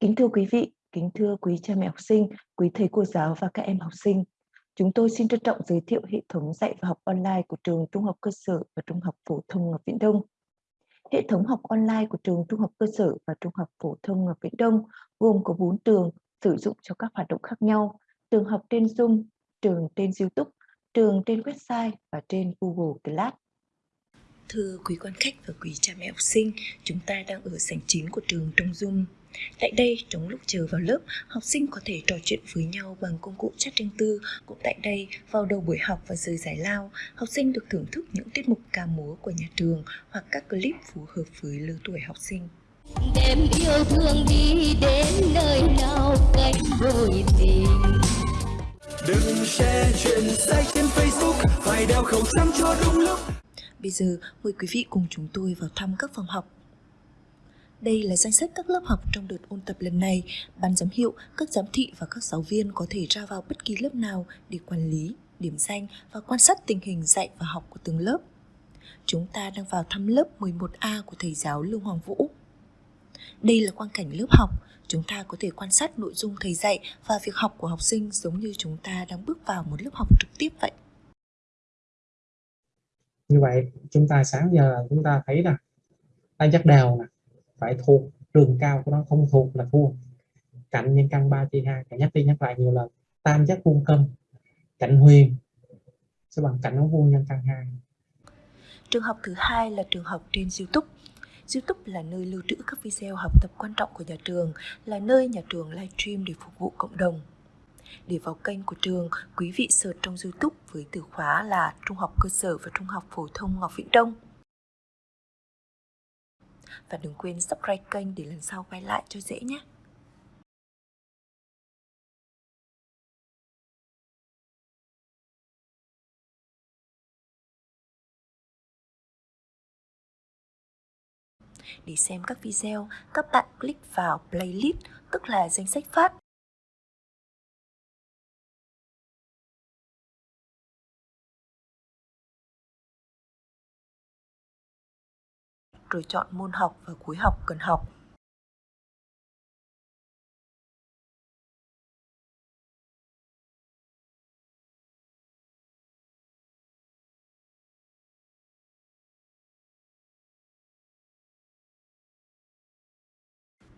Kính thưa quý vị, kính thưa quý cha mẹ học sinh, quý thầy cô giáo và các em học sinh. Chúng tôi xin trân trọng giới thiệu hệ thống dạy và học online của trường Trung học cơ sở và Trung học phổ thông Ngọc Viễn Đông. Hệ thống học online của trường Trung học cơ sở và Trung học phổ thông Ngọc Viễn Đông gồm có 4 trường sử dụng cho các hoạt động khác nhau, trường học trên Zoom, trường trên YouTube, trường trên website và trên Google Class. Thưa quý quan khách và quý cha mẹ học sinh, chúng ta đang ở sảnh chính của trường Trung Dung. Tại đây, trong lúc chờ vào lớp, học sinh có thể trò chuyện với nhau bằng công cụ chat riêng tư. Cũng tại đây, vào đầu buổi học và giờ giải lao, học sinh được thưởng thức những tiết mục ca múa của nhà trường hoặc các clip phù hợp với lứa tuổi học sinh. Đêm yêu thương đi đến nơi nào cánh đôi tình Đừng share chuyện sai trên Facebook Phải đeo khẩu trang cho đúng lúc Bây giờ mời quý vị cùng chúng tôi vào thăm các phòng học đây là danh sách các lớp học trong đợt ôn tập lần này. Ban giám hiệu, các giám thị và các giáo viên có thể ra vào bất kỳ lớp nào để quản lý, điểm danh và quan sát tình hình dạy và học của từng lớp. Chúng ta đang vào thăm lớp 11A của thầy giáo Lương Hoàng Vũ. Đây là quang cảnh lớp học, chúng ta có thể quan sát nội dung thầy dạy và việc học của học sinh giống như chúng ta đang bước vào một lớp học trực tiếp vậy. Như vậy, chúng ta sáng giờ chúng ta thấy là tay dắt đều nè, phải thuộc trường cao của nó không thuộc là thua. Cạnh nhân căn 3 chia 2 nhắc đi nhắc lại nhiều lần tam giác vuông cân cạnh huyền sẽ bằng cạnh ống vuông nhân căn 2 trường học thứ hai là trường học trên YouTube. YouTube là nơi lưu trữ các video học tập quan trọng của nhà trường, là nơi nhà trường livestream để phục vụ cộng đồng. Để vào kênh của trường, quý vị search trong YouTube với từ khóa là Trung học cơ sở và Trung học phổ thông Ngọc Viễn Đông và đừng quên subscribe kênh để lần sau quay lại cho dễ nhé. Để xem các video, các bạn click vào playlist, tức là danh sách phát rồi chọn môn học và cuối học cần học.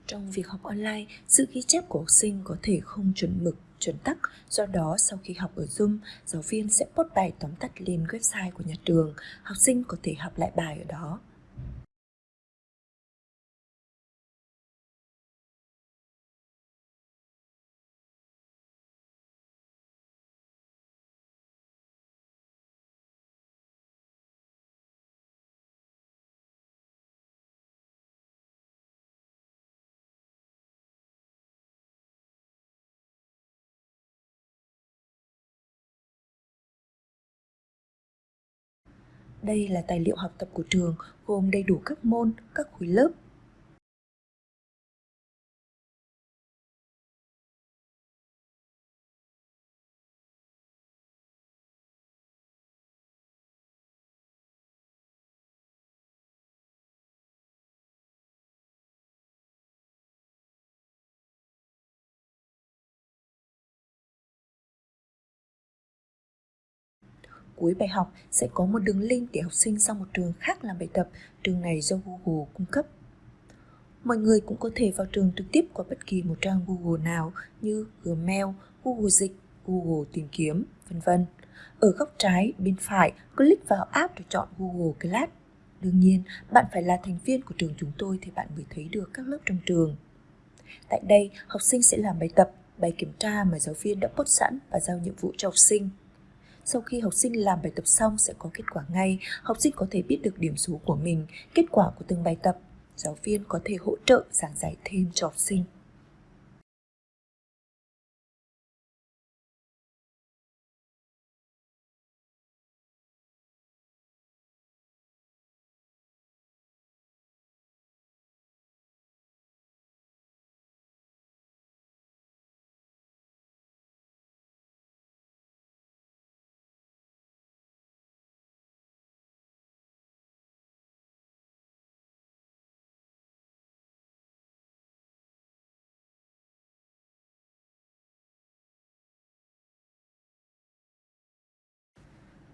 Trong việc học online, sự ghi chép của học sinh có thể không chuẩn mực, chuẩn tắc, do đó sau khi học ở Zoom, giáo viên sẽ post bài tóm tắt lên website của nhà trường, học sinh có thể học lại bài ở đó. Đây là tài liệu học tập của trường, gồm đầy đủ các môn, các khối lớp. Cuối bài học sẽ có một đường link để học sinh sang một trường khác làm bài tập, trường này do Google cung cấp. Mọi người cũng có thể vào trường trực tiếp qua bất kỳ một trang Google nào như Gmail, Google Dịch, Google Tìm Kiếm, vân vân. Ở góc trái bên phải, click vào app để chọn Google Class. Đương nhiên, bạn phải là thành viên của trường chúng tôi thì bạn mới thấy được các lớp trong trường. Tại đây, học sinh sẽ làm bài tập, bài kiểm tra mà giáo viên đã post sẵn và giao nhiệm vụ cho học sinh. Sau khi học sinh làm bài tập xong sẽ có kết quả ngay, học sinh có thể biết được điểm số của mình, kết quả của từng bài tập. Giáo viên có thể hỗ trợ giảng giải thêm cho học sinh.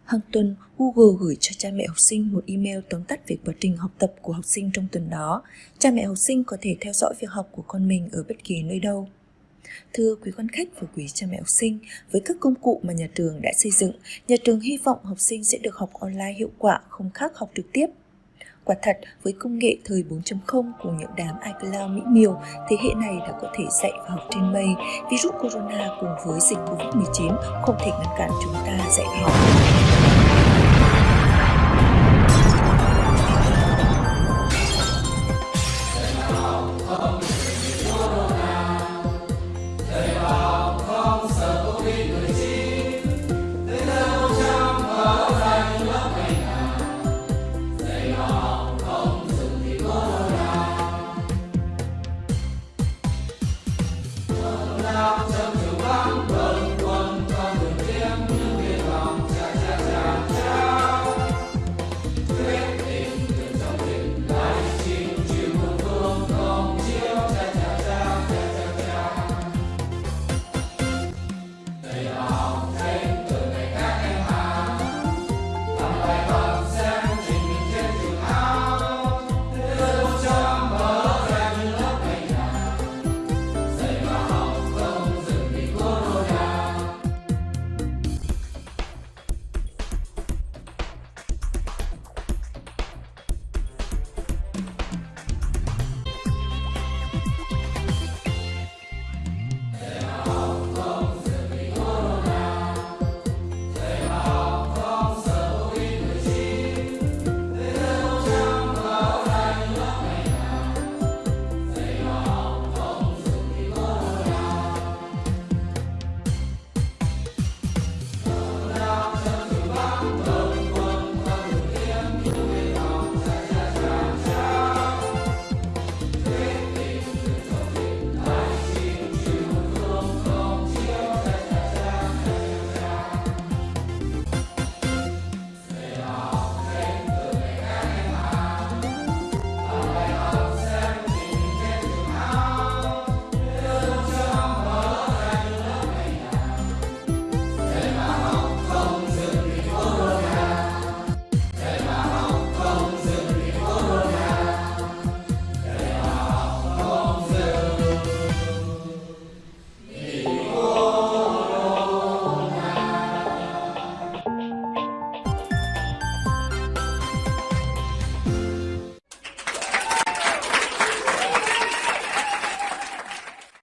Hàng tuần, Google gửi cho cha mẹ học sinh một email tóm tắt về quá trình học tập của học sinh trong tuần đó. Cha mẹ học sinh có thể theo dõi việc học của con mình ở bất kỳ nơi đâu. Thưa quý quan khách và quý cha mẹ học sinh, với các công cụ mà nhà trường đã xây dựng, nhà trường hy vọng học sinh sẽ được học online hiệu quả không khác học trực tiếp. Quả thật, với công nghệ thời 4.0 cùng những đám iCloud mỹ miều, thế hệ này đã có thể dạy và học trên mây. Virus corona cùng với dịch Covid-19 không thể ngăn cản chúng ta dạy và học.